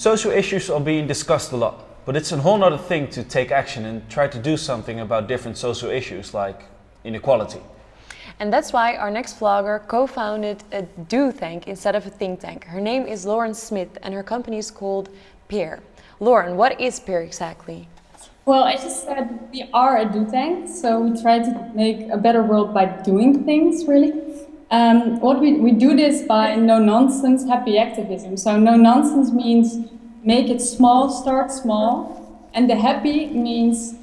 Social issues are being discussed a lot, but it's a whole other thing to take action and try to do something about different social issues like inequality. And that's why our next vlogger co-founded a do tank instead of a think tank. Her name is Lauren Smith and her company is called Peer. Lauren, what is Peer exactly? Well, I just said we are a do tank, so we try to make a better world by doing things, really. Um, what we, we do this by no-nonsense happy activism. So no-nonsense means make it small, start small, and the happy means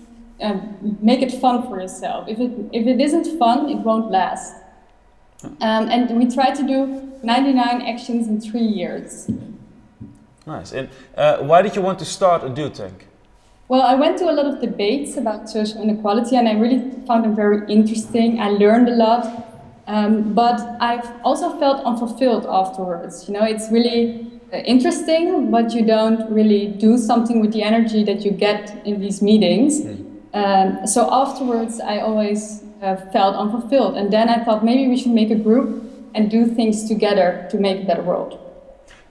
um, make it fun for yourself. If it, if it isn't fun, it won't last. Um, and we try to do 99 actions in three years. Nice. And uh, why did you want to start a do tank? Well, I went to a lot of debates about social inequality and I really found them very interesting. I learned a lot. Um, but I've also felt unfulfilled afterwards. You know, it's really interesting, but you don't really do something with the energy that you get in these meetings. Mm. Um, so afterwards, I always uh, felt unfulfilled. And then I thought maybe we should make a group and do things together to make a better world.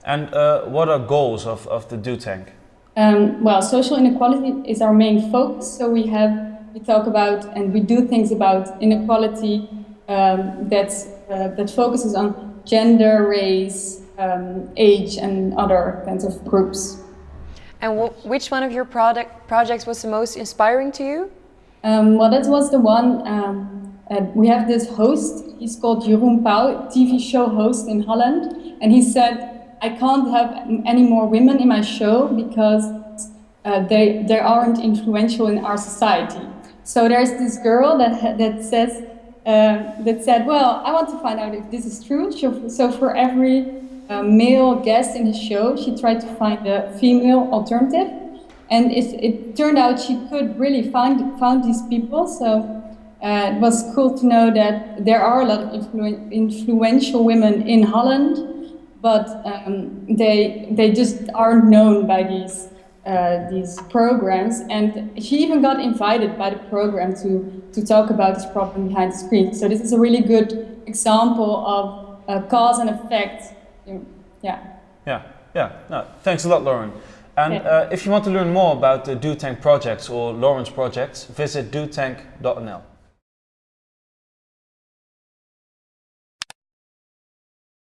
And uh, what are goals of, of the Do Tank? Um, well, social inequality is our main focus. So we have, we talk about and we do things about inequality um, that, uh, that focuses on gender, race, um, age and other kinds of groups. And which one of your product projects was the most inspiring to you? Um, well, that was the one, um, uh, we have this host, he's called Jeroen Pauw, TV show host in Holland, and he said, I can't have any more women in my show because uh, they, they aren't influential in our society. So there's this girl that, that says, uh, that said, well, I want to find out if this is true. So for every a male guest in his show, she tried to find a female alternative. And it, it turned out she could really find, found these people. So uh, it was cool to know that there are a lot of influ influential women in Holland, but um, they, they just aren't known by these, uh, these programs. And she even got invited by the program to, to talk about this problem behind the screen. So this is a really good example of uh, cause and effect yeah. Yeah, yeah. No, thanks a lot, Lauren. And yeah. uh, if you want to learn more about the Do Tank projects or Lauren's projects, visit dotank.nl.